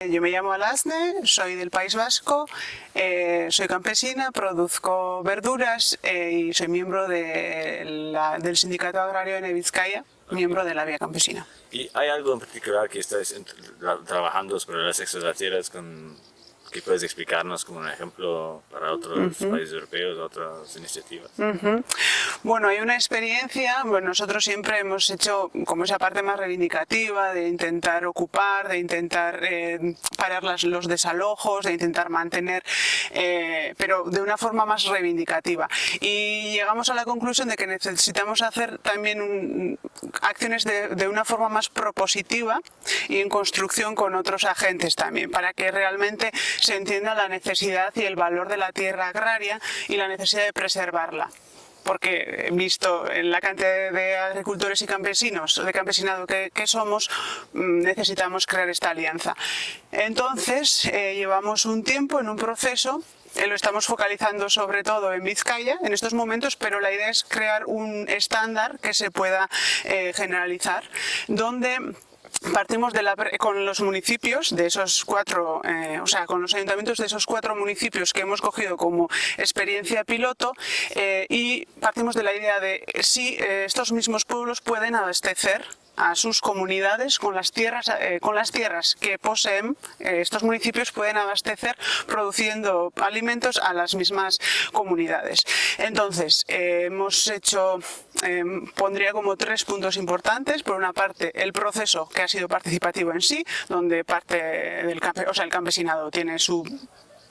Yo me llamo Alasne, soy del País Vasco, eh, soy campesina, produzco verduras eh, y soy miembro del Sindicato Agrario de Vizcaya, miembro de la Vía Campesina. ¿Y hay algo en particular que estáis trabajando sobre las extracciones con ¿Qué puedes explicarnos como un ejemplo para otros países europeos, otras iniciativas? Bueno, hay una experiencia, bueno, nosotros siempre hemos hecho como esa parte más reivindicativa de intentar ocupar, de intentar eh, parar los desalojos, de intentar mantener, eh, pero de una forma más reivindicativa. Y llegamos a la conclusión de que necesitamos hacer también acciones de, de una forma más propositiva y en construcción con otros agentes también, para que realmente se entienda la necesidad y el valor de la tierra agraria y la necesidad de preservarla porque visto la cantidad de agricultores y campesinos, de campesinado que, somos, mm, necesitamos crear esta alianza. Entonces, eh, llevamos un tiempo en un proceso eh, lo estamos focalizando sobre todo en Vizcaya en estos momentos, pero la idea es crear un estándar que se pueda eh, generalizar, donde Partimos con los municipios de esos cuatro, eh, o sea, con los ayuntamientos de esos cuatro municipios que hemos cogido como experiencia piloto eh, y partimos de la idea de si eh, estos mismos pueblos pueden abastecer a sus comunidades con las tierras, con las tierras que poseen, estos municipios pueden abastecer produciendo alimentos a las mismas comunidades. Entonces, hemos hecho, pondría como tres puntos importantes, por una parte el proceso que ha sido participativo en sí, donde parte del o sea, el campesinado tiene su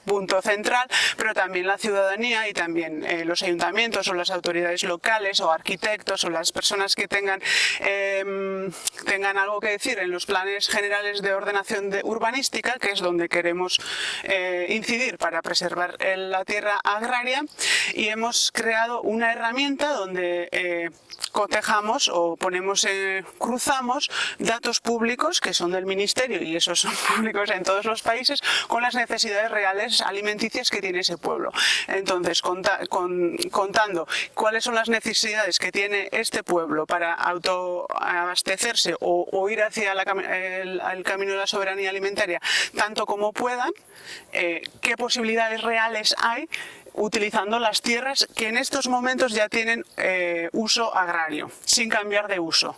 punto central, pero también la ciudadanía y también eh, los ayuntamientos o las autoridades locales o arquitectos o las personas que tengan, em, tengan algo que decir en los planes generales de ordenación de urbanística, que es donde queremos eh, incidir para preservar la tierra agraria. Y hemos creado una herramienta donde eh, cotejamos o ponemos, cruzamos datos públicos que son del Ministerio y esos son públicos en todos los países con las necesidades reales alimenticias que tiene ese pueblo. Entonces, contando cuáles son las necesidades que tiene este pueblo para autoabastecerse o, ir hacia el, camino de la soberanía alimentaria tanto como puedan, eh, qué posibilidades reales hay utilizando las tierras que en estos momentos ya tienen eh, uso agrario, sin cambiar de uso,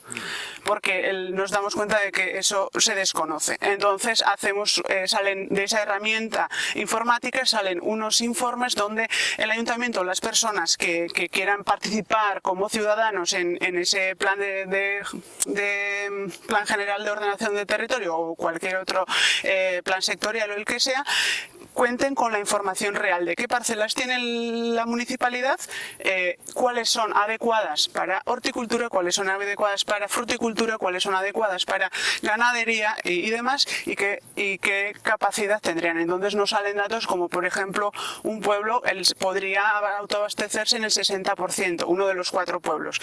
porque nos damos cuenta de que eso se desconoce. Entonces hacemos, eh, salen de esa herramienta informática, salen unos informes donde el ayuntamiento, las personas que, quieran participar como ciudadanos en, ese plan de, plan general de ordenación de territorio o cualquier otro eh, plan sectorial o el que sea, cuenten con la información real de qué parcelas tiene la municipalidad, eh, cuáles son adecuadas para horticultura, cuáles son adecuadas para fruticultura, cuáles son adecuadas para ganadería y, demás, y qué, y capacidad tendrían. Entonces nos salen datos como, por ejemplo, un pueblo podría autoabastecerse en el 60%, uno de los cuatro pueblos.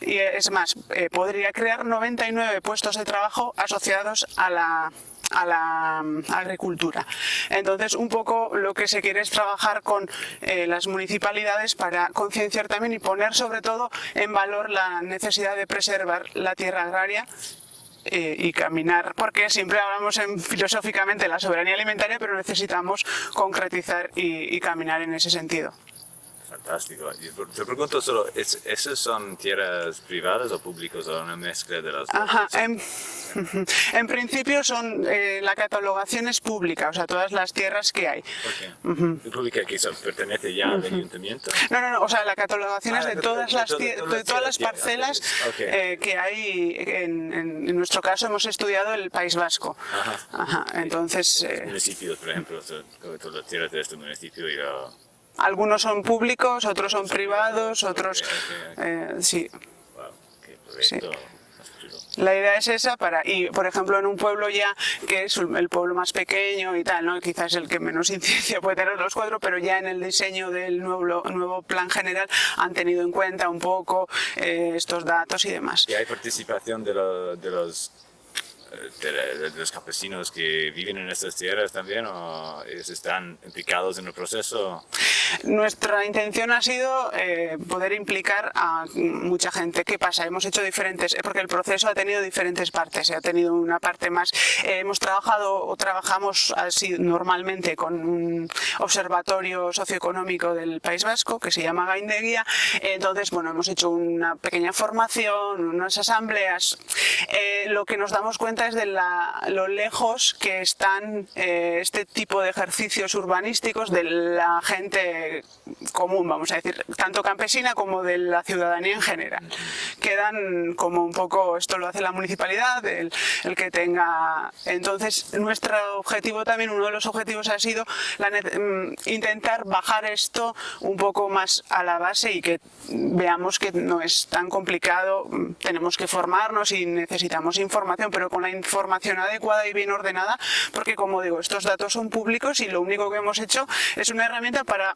Y es más, eh, podría crear 99 puestos de trabajo asociados a la a la mm, agricultura. Entonces, un poco lo que se quiere es trabajar con eh, las municipalidades para concienciar también y poner sobre todo en valor la necesidad de preservar la tierra agraria eh, y caminar, porque siempre hablamos en, filosóficamente de la soberanía alimentaria, pero necesitamos concretizar y caminar en ese sentido. Fantástico. Te pregunto solo, ¿esas son tierras privadas o públicas o una mezcla de las Ajá, en, principio son, eh, la catalogación es pública, o sea, todas las tierras que hay. ¿Pública que pertenece ya al ayuntamiento? No, no, no, o sea, la catalogación es de todas, las, de todas las parcelas eh, que hay, en, en, nuestro caso hemos estudiado el País Vasco. Ajá. Entonces... Eh, municipios, por ejemplo, todas las tierras de este municipio y algunos son públicos, otros son privados, otros... Eh, sí. La idea es esa para, y por ejemplo en un pueblo ya que es el pueblo más pequeño y tal, ¿no? quizás el que menos incidencia puede tener los cuatro, pero ya en el diseño del nuevo, nuevo plan general han tenido en cuenta un poco eh, estos datos y demás. ¿Y hay participación de, de los de, los campesinos que viven en estas tierras también o están implicados en el proceso? Nuestra intención ha sido eh, poder implicar a mucha gente. ¿Qué pasa? Hemos hecho diferentes, porque el proceso ha tenido diferentes partes. Ha tenido una parte más, eh, hemos trabajado o trabajamos así normalmente con un observatorio socioeconómico del País Vasco que se llama Gaindeguía. Entonces, bueno, hemos hecho una pequeña formación, unas asambleas. Eh, lo que nos damos cuenta es de lo lejos que están este tipo de ejercicios urbanísticos de la gente común, vamos a decir, tanto campesina como de la ciudadanía en general. Quedan como un poco, esto lo hace la municipalidad, el, que tenga... Entonces, nuestro objetivo también, uno de los objetivos ha sido mm, intentar bajar esto un poco más a la base y que veamos que no es tan complicado, tenemos que formarnos y necesitamos información, pero con la información adecuada y bien ordenada, porque como digo, estos datos son públicos y lo único que hemos hecho es una herramienta para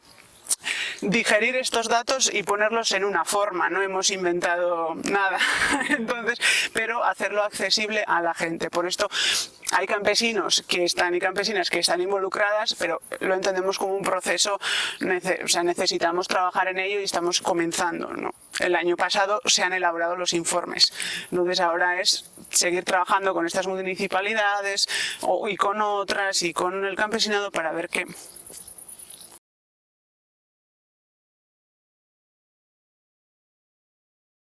digerir estos datos y ponerlos en una forma, no hemos inventado nada, entonces, pero hacerlo accesible a la gente. Por esto hay campesinos que están y campesinas que están involucradas, pero lo entendemos como un proceso, o sea, necesitamos trabajar en ello y estamos comenzando. ¿no? El año pasado se han elaborado los informes, entonces ahora es seguir trabajando con estas municipalidades y con otras y con el campesinado para ver qué